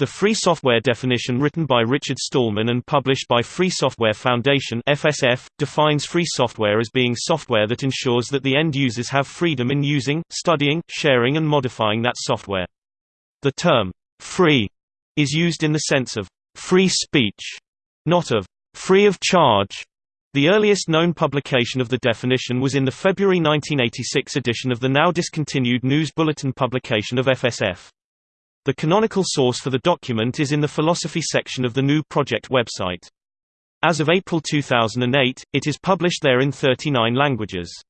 The free software definition written by Richard Stallman and published by Free Software Foundation FSF, defines free software as being software that ensures that the end users have freedom in using, studying, sharing and modifying that software. The term, free, is used in the sense of free speech, not of free of charge. The earliest known publication of the definition was in the February 1986 edition of the now discontinued News Bulletin publication of FSF. The canonical source for the document is in the philosophy section of the GNU Project website. As of April 2008, it is published there in 39 languages.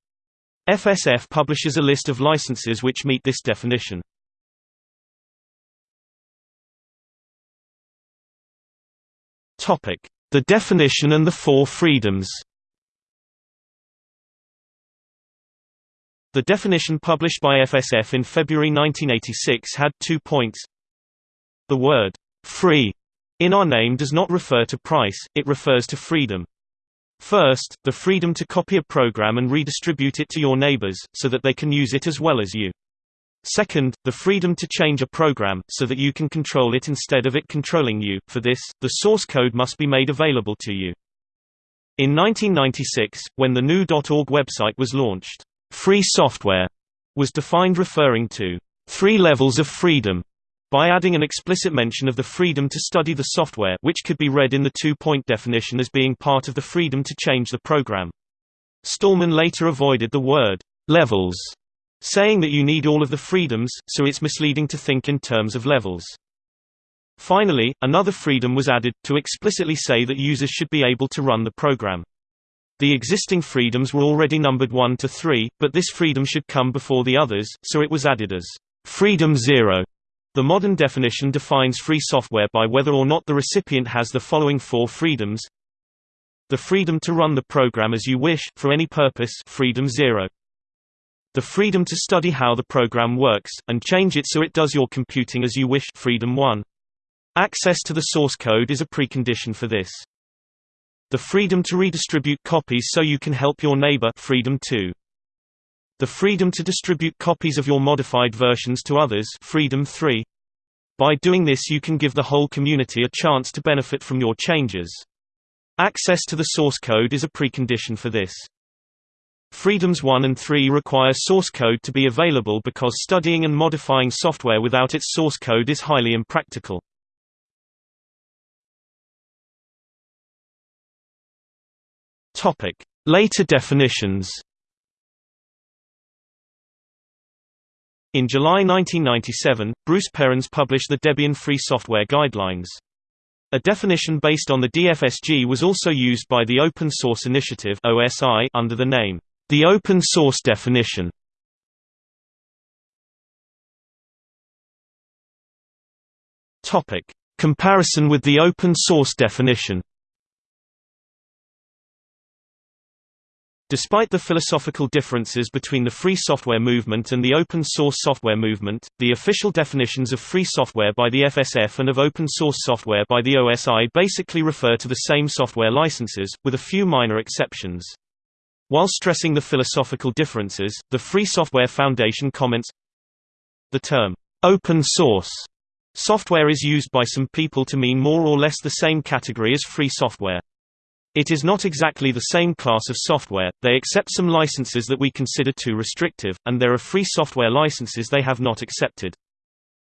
FSF publishes a list of licenses which meet this definition. The definition and the four freedoms. The definition published by FSF in February 1986 had two points. The word, free, in our name does not refer to price, it refers to freedom. First, the freedom to copy a program and redistribute it to your neighbors, so that they can use it as well as you. Second, the freedom to change a program, so that you can control it instead of it controlling you. For this, the source code must be made available to you. In 1996, when the gnu.org website was launched, Free software was defined referring to three levels of freedom by adding an explicit mention of the freedom to study the software which could be read in the two-point definition as being part of the freedom to change the program. Stallman later avoided the word levels, saying that you need all of the freedoms, so it's misleading to think in terms of levels. Finally, another freedom was added, to explicitly say that users should be able to run the program. The existing freedoms were already numbered 1 to 3, but this freedom should come before the others, so it was added as freedom 0. The modern definition defines free software by whether or not the recipient has the following four freedoms. The freedom to run the program as you wish, for any purpose freedom 0. The freedom to study how the program works, and change it so it does your computing as you wish freedom 1. Access to the source code is a precondition for this. The freedom to redistribute copies so you can help your neighbor freedom 2. The freedom to distribute copies of your modified versions to others freedom 3. By doing this you can give the whole community a chance to benefit from your changes. Access to the source code is a precondition for this. Freedoms 1 and 3 require source code to be available because studying and modifying software without its source code is highly impractical. Later definitions. In July 1997, Bruce Perens published the Debian Free Software Guidelines. A definition based on the DFSG was also used by the Open Source Initiative (OSI) under the name the Open Source Definition. Topic: Comparison with the open source definition. Despite the philosophical differences between the free software movement and the open source software movement, the official definitions of free software by the FSF and of open source software by the OSI basically refer to the same software licenses, with a few minor exceptions. While stressing the philosophical differences, the Free Software Foundation comments, The term, open source software is used by some people to mean more or less the same category as free software. It is not exactly the same class of software, they accept some licenses that we consider too restrictive, and there are free software licenses they have not accepted.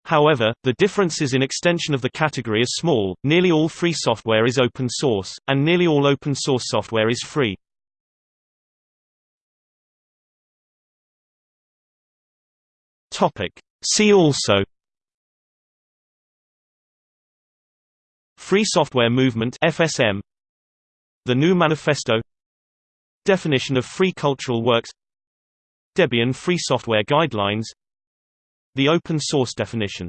However, the differences in extension of the category are small, nearly all free software is open source, and nearly all open source software is free. See also Free Software Movement FSM the GNU Manifesto Definition of free cultural works Debian Free Software Guidelines The open source definition